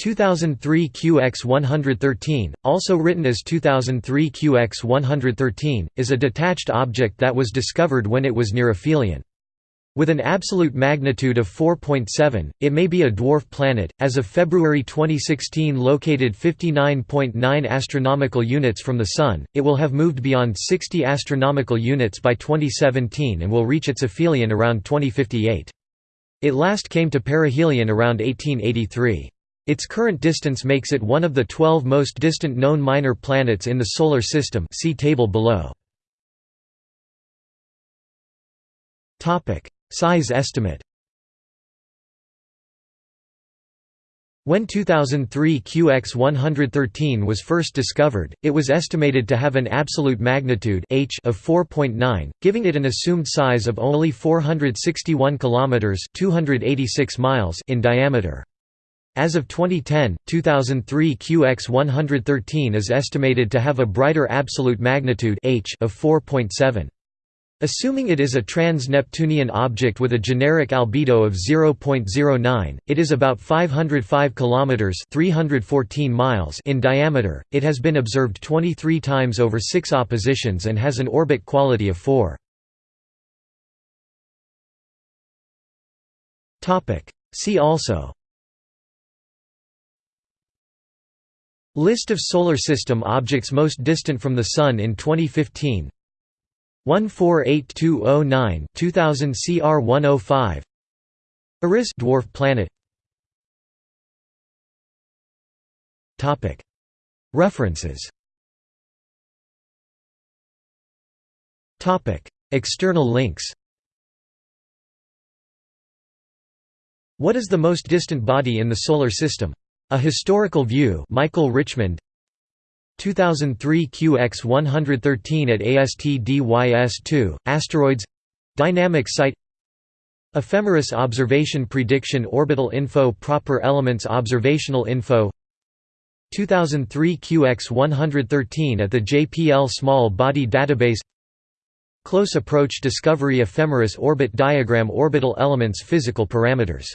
2003 QX113, also written as 2003 QX113, is a detached object that was discovered when it was near aphelion. With an absolute magnitude of 4.7, it may be a dwarf planet. As of February 2016, located 59.9 astronomical units from the Sun, it will have moved beyond 60 astronomical units by 2017 and will reach its aphelion around 2058. It last came to perihelion around 1883. Its current distance makes it one of the 12 most distant known minor planets in the Solar System see table below. Size estimate When 2003 QX113 was first discovered, it was estimated to have an absolute magnitude h of 4.9, giving it an assumed size of only 461 kilometers (286 miles) in diameter. As of 2010, 2003 QX113 is estimated to have a brighter absolute magnitude h of 4.7. Assuming it is a trans-Neptunian object with a generic albedo of 0.09, it is about 505 kilometers (314 miles) in diameter. It has been observed 23 times over 6 oppositions and has an orbit quality of 4. Topic: See also List of Solar System objects most distant from the Sun in 2015 148209 2000 CR 105 Eris dwarf planet. Topic. References. Topic. External links. What is the most distant body in the solar system? A Historical View Michael Richmond. 2003 QX113 at ASTDYS2, Asteroids. Dynamic Site. Ephemeris Observation Prediction Orbital Info Proper Elements Observational Info. 2003 QX113 at the JPL Small Body Database. Close Approach Discovery Ephemeris Orbit Diagram Orbital Elements Physical Parameters